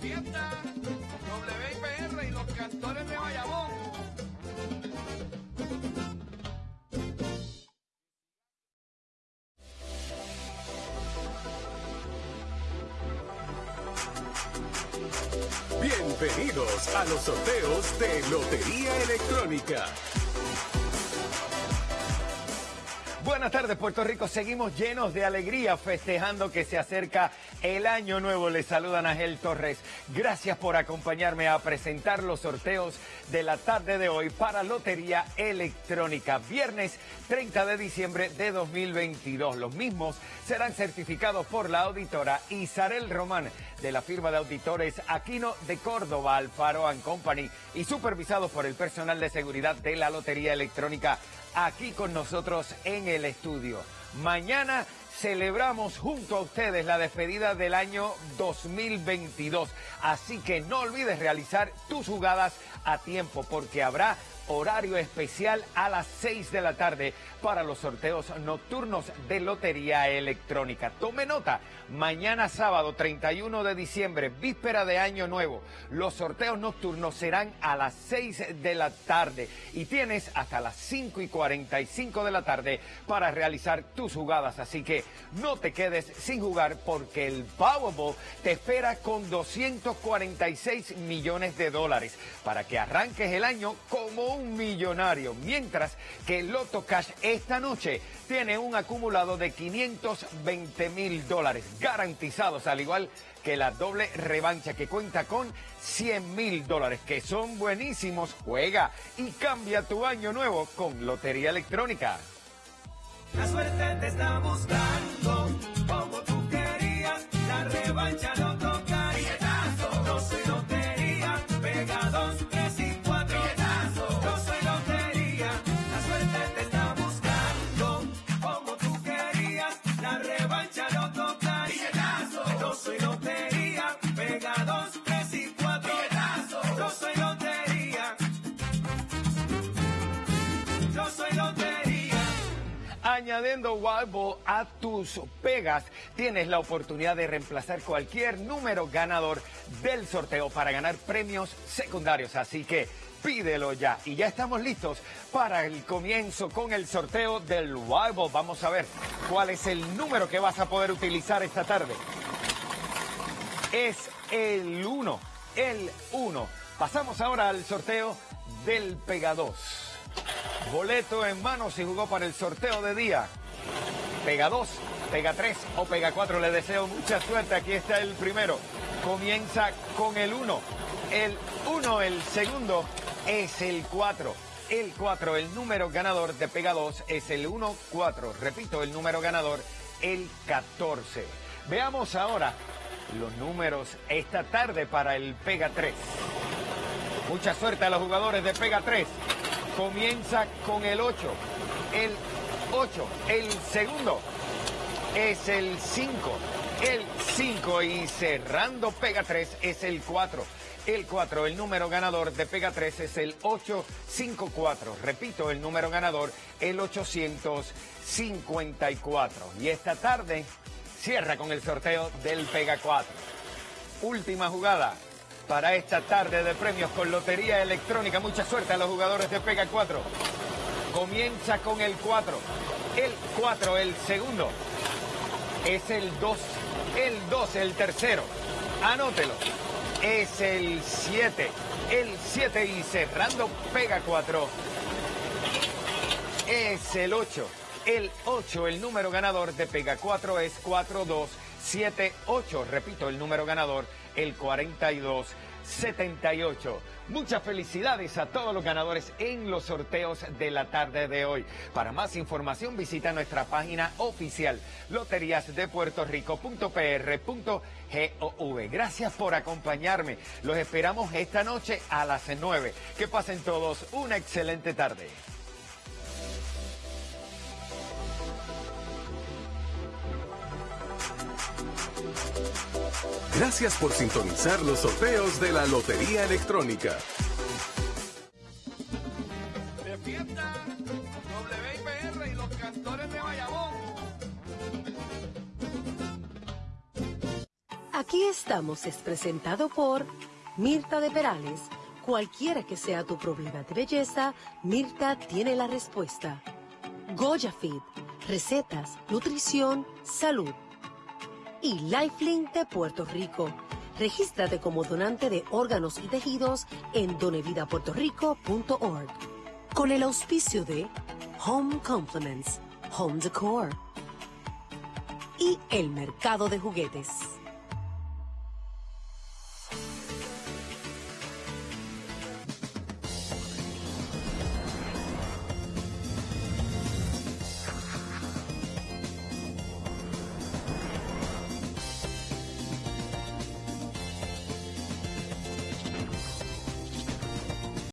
de WIPR y los cantores de Bayamón. Bienvenidos a los sorteos de Lotería Electrónica. Buenas tardes, Puerto Rico. Seguimos llenos de alegría festejando que se acerca el año nuevo. Les saludan Ángel Torres. Gracias por acompañarme a presentar los sorteos de la tarde de hoy para Lotería Electrónica. Viernes 30 de diciembre de 2022. Los mismos serán certificados por la auditora Isarel Román de la firma de auditores Aquino de Córdoba, Alfaro Company y supervisados por el personal de seguridad de la Lotería Electrónica aquí con nosotros en el estudio. Mañana celebramos junto a ustedes la despedida del año 2022. Así que no olvides realizar tus jugadas a tiempo porque habrá horario especial a las 6 de la tarde para los sorteos nocturnos de Lotería Electrónica. Tome nota, mañana sábado 31 de diciembre, víspera de Año Nuevo, los sorteos nocturnos serán a las 6 de la tarde y tienes hasta las 5 y 45 de la tarde para realizar tus jugadas. Así que no te quedes sin jugar porque el Powerball te espera con 246 millones de dólares para que arranques el año como un millonario, mientras que Loto Cash esta noche tiene un acumulado de 520 mil dólares garantizados, al igual que la doble revancha que cuenta con 100 mil dólares, que son buenísimos. Juega y cambia tu año nuevo con Lotería Electrónica. La suerte te está buscando añadiendo Wild a tus pegas, tienes la oportunidad de reemplazar cualquier número ganador del sorteo para ganar premios secundarios. Así que pídelo ya. Y ya estamos listos para el comienzo con el sorteo del Wild Vamos a ver cuál es el número que vas a poder utilizar esta tarde. Es el 1, el 1. Pasamos ahora al sorteo del Pega 2. Boleto en mano si jugó para el sorteo de día. Pega 2, pega 3 o pega 4. Le deseo mucha suerte. Aquí está el primero. Comienza con el 1. El 1, el segundo es el 4. El 4, el número ganador de Pega 2 es el 1-4. Repito, el número ganador, el 14. Veamos ahora los números esta tarde para el Pega 3. Mucha suerte a los jugadores de Pega 3 comienza con el 8. El 8, el segundo es el 5. El 5 y cerrando Pega 3 es el 4. El 4, el número ganador de Pega 3 es el 854. Repito, el número ganador, el 854. Y esta tarde cierra con el sorteo del Pega 4. Última jugada, para esta tarde de premios con Lotería Electrónica. Mucha suerte a los jugadores de Pega 4. Comienza con el 4. El 4, el segundo. Es el 2. El 2, el tercero. Anótelo. Es el 7. El 7 y cerrando Pega 4. Es el 8. El 8, el número ganador de Pega 4 es 4278. Repito, el número ganador el 4278. Muchas felicidades a todos los ganadores en los sorteos de la tarde de hoy. Para más información visita nuestra página oficial loteriasdepuertorico.pr.gov. Gracias por acompañarme. Los esperamos esta noche a las 9. Que pasen todos una excelente tarde. Gracias por sintonizar los sorteos de la Lotería Electrónica. De fiesta, WIPR y los cantores de Bayamón. Aquí estamos es presentado por Mirta de Perales. Cualquiera que sea tu problema de belleza, Mirta tiene la respuesta. Goya Fit, recetas, nutrición, salud y Lifelink de Puerto Rico. Regístrate como donante de órganos y tejidos en donevidapuertorico.org. Con el auspicio de Home Compliments, Home Decor y el mercado de juguetes.